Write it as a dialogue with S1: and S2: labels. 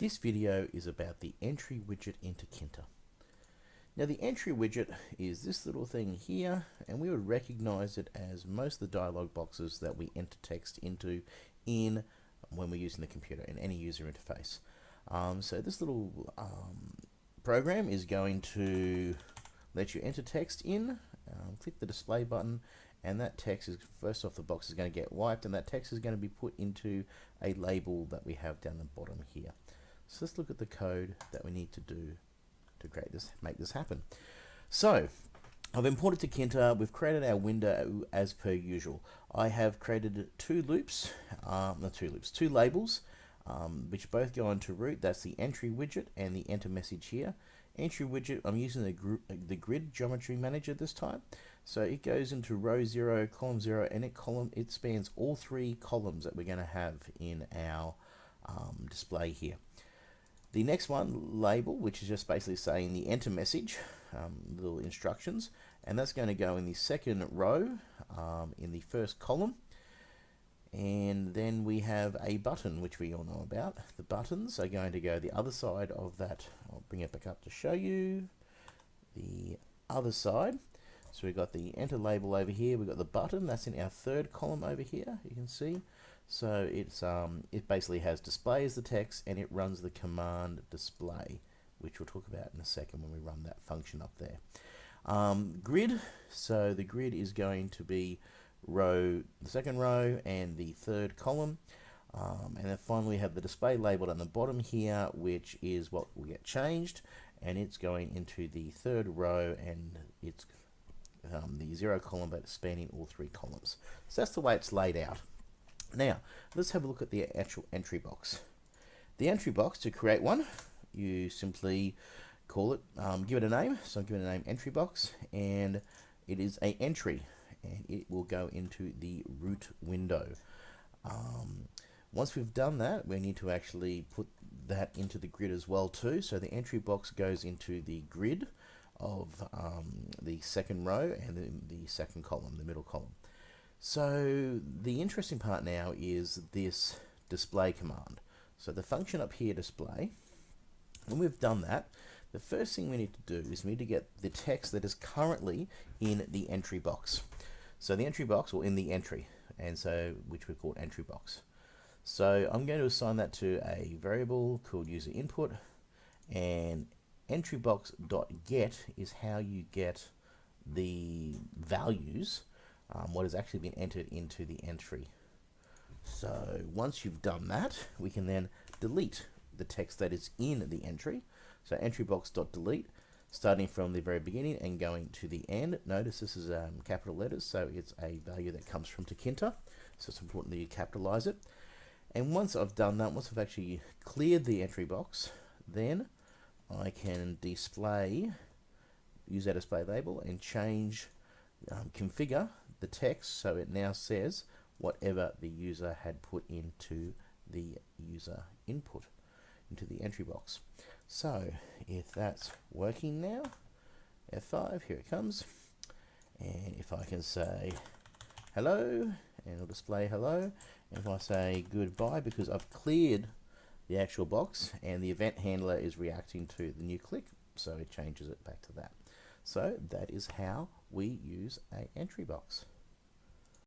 S1: This video is about the entry widget into Tkinter. Now the entry widget is this little thing here and we would recognize it as most of the dialog boxes that we enter text into in when we're using the computer in any user interface. Um, so this little um, program is going to let you enter text in, um, click the display button and that text is first off the box is going to get wiped and that text is going to be put into a label that we have down the bottom here. So let's look at the code that we need to do to create this, make this happen. So I've imported Tkinter, we've created our window as per usual. I have created two loops, um, not two loops, two labels, um, which both go into root. That's the entry widget and the enter message here. Entry widget, I'm using the, the grid geometry manager this time. So it goes into row 0, column 0, and it column it spans all three columns that we're going to have in our um, display here. The next one, label, which is just basically saying the enter message, um, little instructions, and that's going to go in the second row um, in the first column. And then we have a button, which we all know about. The buttons are going to go the other side of that. I'll bring it back up to show you the other side. So we've got the enter label over here. We've got the button. That's in our third column over here. You can see. So it's um, it basically has display as the text and it runs the command display, which we'll talk about in a second when we run that function up there. Um, grid, so the grid is going to be row, the second row and the third column. Um, and then finally we have the display labeled on the bottom here, which is what will get changed. And it's going into the third row and it's um, the zero column, but spanning all three columns. So that's the way it's laid out. Now, let's have a look at the actual entry box. The entry box, to create one, you simply call it, um, give it a name. So I'm giving it a name entry box, and it is a entry, and it will go into the root window. Um, once we've done that, we need to actually put that into the grid as well too. So the entry box goes into the grid of um, the second row and the, the second column, the middle column. So the interesting part now is this display command. So the function up here display, when we've done that, the first thing we need to do is we need to get the text that is currently in the entry box. So the entry box, or in the entry, and so which we call entry box. So I'm going to assign that to a variable called user input, and entry box dot get is how you get the values um, what has actually been entered into the entry. So once you've done that, we can then delete the text that is in the entry. So entrybox.delete, starting from the very beginning and going to the end. Notice this is um, capital letters, so it's a value that comes from Tkinter. So it's important that you capitalize it. And once I've done that, once I've actually cleared the entry box, then I can display, use that display label and change, um, configure the text so it now says whatever the user had put into the user input into the entry box. So if that's working now, F5, here it comes. And if I can say hello, and it'll display hello. And if I say goodbye, because I've cleared the actual box and the event handler is reacting to the new click, so it changes it back to that. So that is how we use a entry box.